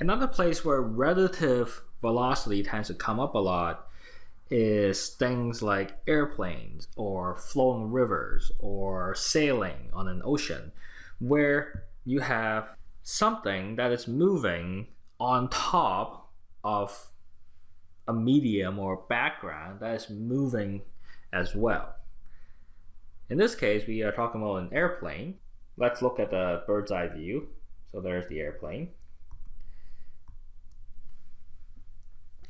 Another place where relative velocity tends to come up a lot is things like airplanes or flowing rivers or sailing on an ocean, where you have something that is moving on top of a medium or background that is moving as well. In this case, we are talking about an airplane. Let's look at the bird's eye view. So there's the airplane.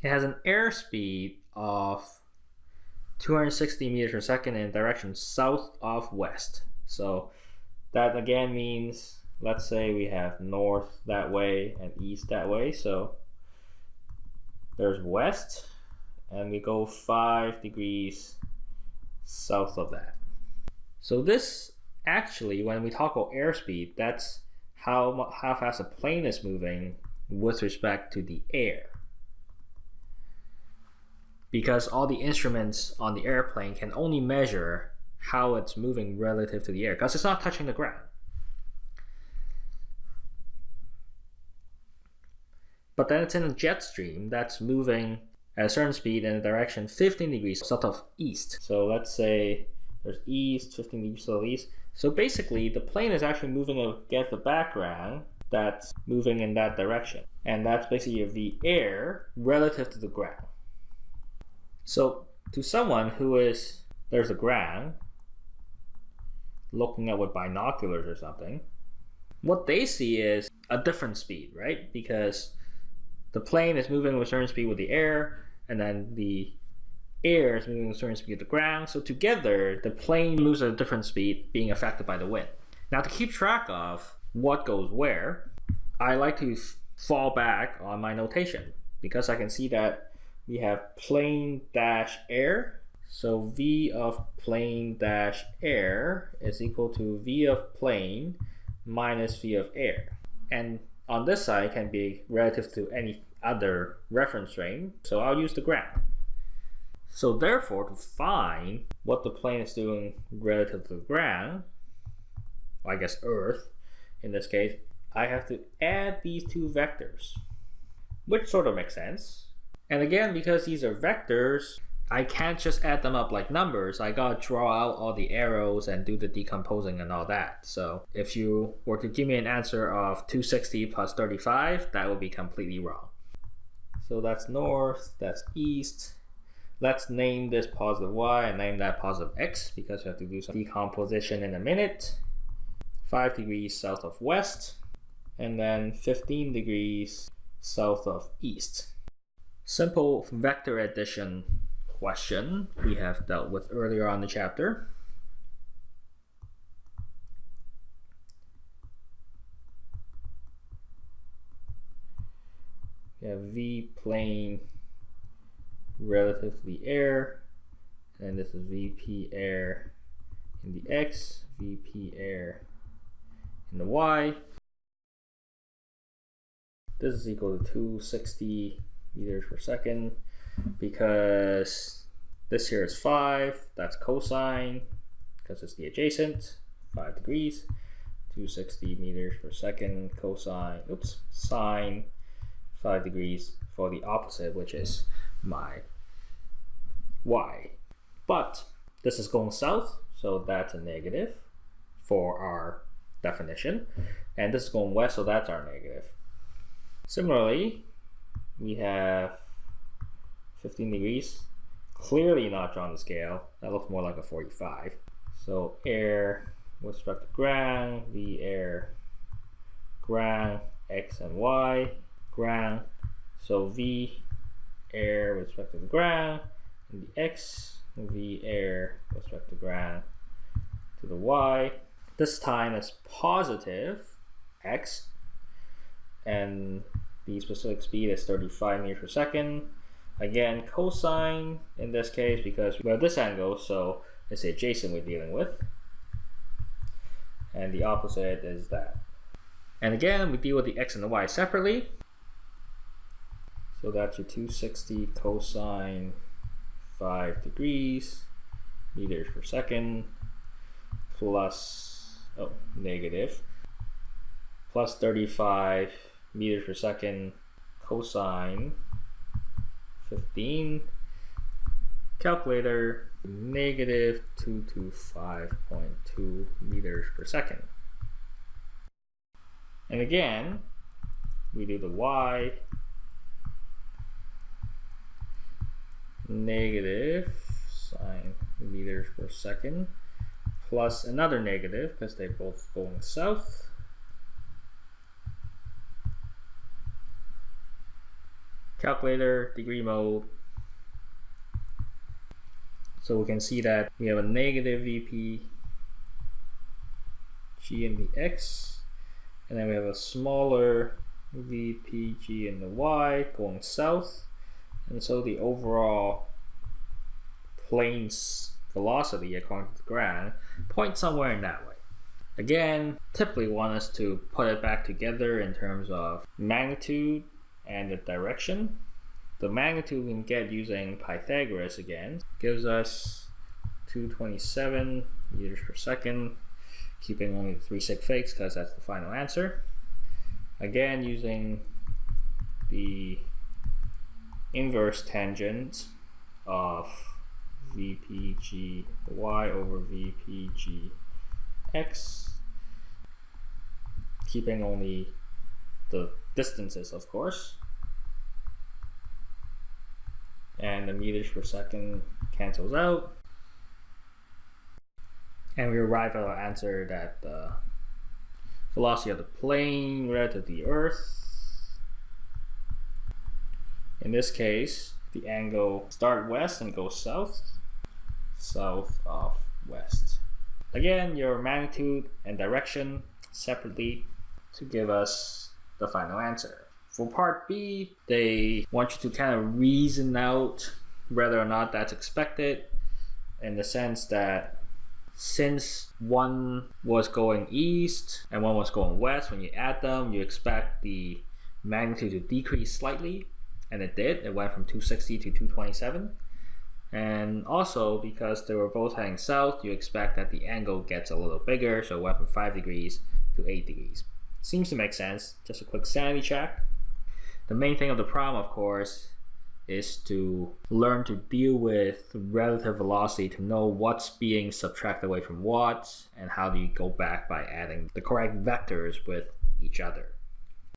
It has an airspeed of 260 meters per second in direction south of west. So that again means, let's say we have north that way and east that way. So there's west and we go five degrees south of that. So this actually, when we talk about airspeed, that's how, how fast a plane is moving with respect to the air because all the instruments on the airplane can only measure how it's moving relative to the air because it's not touching the ground. But then it's in a jet stream that's moving at a certain speed in a direction 15 degrees south of east. So let's say there's east, 15 degrees south of east. So basically the plane is actually moving against the background that's moving in that direction. And that's basically the air relative to the ground. So to someone who is, there's a ground, looking at with binoculars or something, what they see is a different speed, right? Because the plane is moving with a certain speed with the air, and then the air is moving with a certain speed with the ground. So together, the plane moves at a different speed, being affected by the wind. Now to keep track of what goes where, I like to fall back on my notation because I can see that we have plane dash air. So V of plane dash air is equal to V of plane minus V of air. And on this side can be relative to any other reference frame. So I'll use the ground. So therefore, to find what the plane is doing relative to the ground, I guess Earth in this case, I have to add these two vectors, which sort of makes sense. And again, because these are vectors, I can't just add them up like numbers. I gotta draw out all the arrows and do the decomposing and all that. So if you were to give me an answer of 260 plus 35, that would be completely wrong. So that's north, that's east. Let's name this positive y and name that positive x because we have to do some decomposition in a minute. 5 degrees south of west and then 15 degrees south of east simple vector addition question we have dealt with earlier on the chapter. We have v plane relative to the air, and this is vp air in the x, vp air in the y. This is equal to 260 meters per second because this here is 5, that's cosine, because it's the adjacent, 5 degrees, 260 meters per second cosine, oops, sine, 5 degrees for the opposite, which is my y. But this is going south, so that's a negative for our definition. And this is going west, so that's our negative. Similarly, we have 15 degrees. Clearly not drawn to scale. That looks more like a 45. So air with respect to ground, V air, ground, X and Y, ground. So V air with respect to the ground, and the X, V air with respect to ground to the Y. This time it's positive X and the specific speed is 35 meters per second. Again, cosine in this case because we have this angle, so it's adjacent we're dealing with. And the opposite is that. And again, we deal with the x and the y separately. So that's your 260 cosine 5 degrees meters per second plus, oh, negative, plus 35 meters per second cosine 15 calculator negative 225.2 meters per second. And again we do the y negative sine meters per second plus another negative because they're both going south calculator degree mode so we can see that we have a negative VP G in the X and then we have a smaller VPG in the Y going south. And so the overall plane's velocity according to the graph points somewhere in that way. Again, typically want us to put it back together in terms of magnitude and the direction. The magnitude we can get using Pythagoras again gives us 227 meters per second, keeping only the three sig figs because that's the final answer. Again, using the inverse tangent of VPGY over VPGX, keeping only the distances, of course. And the meters per second cancels out. And we arrive at our answer that the velocity of the plane relative to the Earth in this case, the angle start west and go south, south of west. Again, your magnitude and direction separately to give us the final answer. For part B, they want you to kind of reason out whether or not that's expected in the sense that since one was going east and one was going west, when you add them, you expect the magnitude to decrease slightly and it did. It went from 260 to 227. And also because they were both heading south, you expect that the angle gets a little bigger, so it went from 5 degrees to 8 degrees. Seems to make sense. Just a quick sanity check. The main thing of the problem, of course, is to learn to deal with relative velocity to know what's being subtracted away from what and how do you go back by adding the correct vectors with each other.